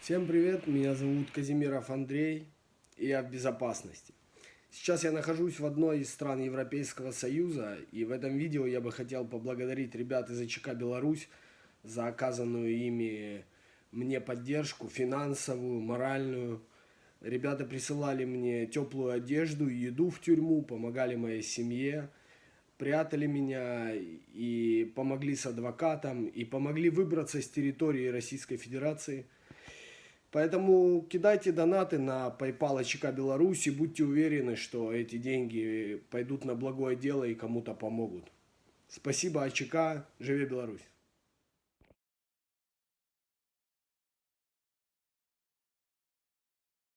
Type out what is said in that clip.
Всем привет, меня зовут Казимиров Андрей, и я в безопасности. Сейчас я нахожусь в одной из стран Европейского Союза, и в этом видео я бы хотел поблагодарить ребят из АЧК Беларусь за оказанную ими мне поддержку финансовую, моральную. Ребята присылали мне теплую одежду еду в тюрьму, помогали моей семье, прятали меня и помогли с адвокатом, и помогли выбраться с территории Российской Федерации – Поэтому кидайте донаты на PayPal ЧК Беларуси, будьте уверены, что эти деньги пойдут на благое дело и кому-то помогут. Спасибо АЧК, живи Беларусь!